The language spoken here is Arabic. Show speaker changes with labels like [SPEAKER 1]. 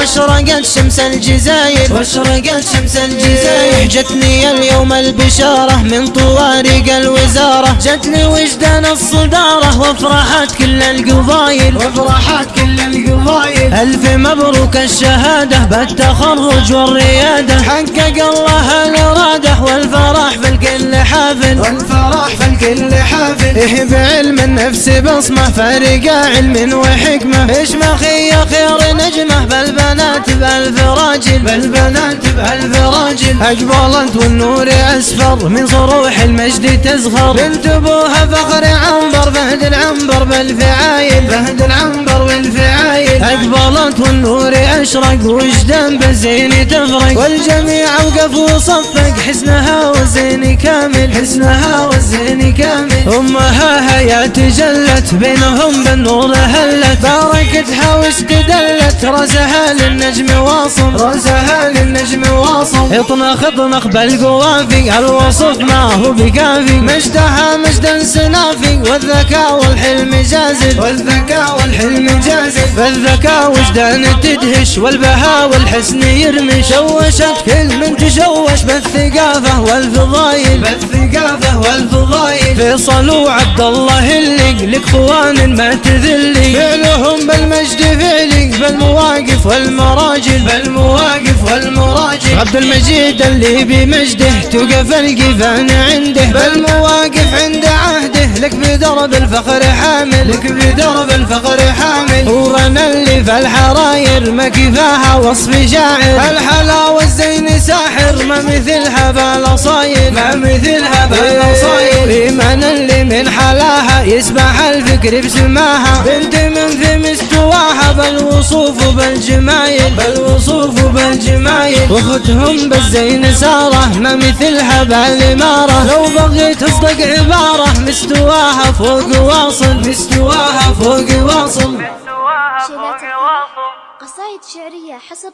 [SPEAKER 1] واشرقت شمس الجزاير.
[SPEAKER 2] واشرقت شمس الجزاير. جتني اليوم البشارة من طوارق الوزارة. جتني وجدان الصدارة وافرحت كل القبايل. وافرحت كل القبايل. ألف مبروك الشهادة بالتخرج والريادة. حقق الله حافل. والفرح في الكل حافل. إيه بعلم النفس بصمة فارق علم وحكمة. إيش مخي خير نجمة بالبنات بألف راجل. بالبنات بألف راجل. أقبلت والنور أسفر من صروح المجد تزخر بنت أبوها فخر عنبر فهد العنبر بالفعايل. فهد العنبر والفعايل أقبلت والنور أشرق وجدان بالزين تفرق. والجميع وقف وصفق حسنها والزين كامل. حسنها والزين كامل. أمها هيا تجلت بينهم بالنور هلت. باركتها واستدلت راسها للنجم واصل راسها للنجم واصل اطنخ اطنخ بالقوافي الوصف ما هو بكافي. مجدها مجدا سنافي والذكاء والحلم جازل والذكاء والحلم جازل بالذكاء وجدان تدهش والبهاء والحسن يرمي شوشت كل من تشوش بالثقافة والفضايل. بالثقافة والفضايل. فيصل وعبد الله اللي لك خوان ما تذلي فعلهم بالمجد فعلي بالمواقف والمراجل. بالمواقف والمراجل. عبد المجيد اللي بمجده توقف القفان عنده. بالمواقف عند عهده. لك بدرب الفخر حامل. لك بدرب الفخر حامل. ورنا اللي في الحراير ما كفاها وصف شاعر الحلا والزين ساحر ما مثلها بالاصاير ما مثلها بالاصاير ايمان اللي من حلاها يسبح الفكر بسماها. بنت من في مستواها بالوصوف وبالجمايل بالوصوف وبالجمايل. واختهم بالزين سارة ما مثلها بالاماره لو بغيت تصدق عبارة مستواها فوق واصل مستواها فوق واصل.
[SPEAKER 1] سواها فوق واصل.
[SPEAKER 3] قصائد شعرية حسب